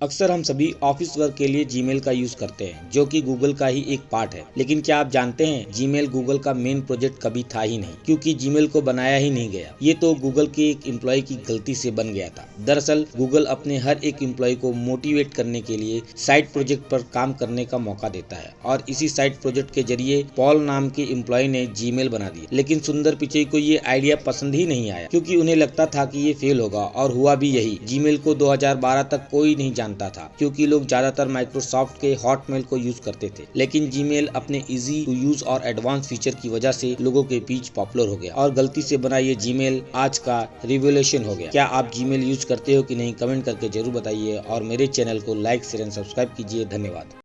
अक्सर हम सभी ऑफ़िस वर्क के लिए जीमेल का यूज़ करते हैं, जो कि गूगल का ही एक पार्ट है। लेकिन क्या आप जानते हैं जीमेल गूगल का मेन प्रोजेक्ट कभी था ही नहीं, क्योंकि जीमेल को बनाया ही नहीं गया। ये तो गूगल के एक एम्प्लॉय की गलती से बन गया था। दरअसल गूगल अपने हर एक एम्प्लॉय को मोटिवेट करने के लिए साइड प्रोजेक्ट पर काम करने का मौका देता है, और इसी साइड प्रोजेक्ट के ज़रिए पॉल नाम के एम्प्लॉय ने जीमेल बना दिया। लेकिन सुंदर पिचई को ये आइडिया पसंद ही नहीं आया, क्यूँकी उन्हें लगता था की ये फेल होगा, और हुआ भी यही। जीमेल को 2012 तक कोई नहीं जानता था, क्योंकि लोग ज़्यादातर माइक्रोसॉफ्ट के हॉटमेल को यूज़ करते थे। लेकिन जीमेल अपने इजी टू यूज़ और एडवांस फीचर की वजह से लोगों के बीच पॉपुलर हो गया। और गलती से बना ये जीमेल आज का रिवोल्यूशन हो गया। क्या आप जीमेल यूज़ करते हो कि नहीं कमेंट करके ज़रूर बताइए। और मेरे चैनल को लाइक शेयर एंड सब्सक्राइब कीजिए। धन्यवाद।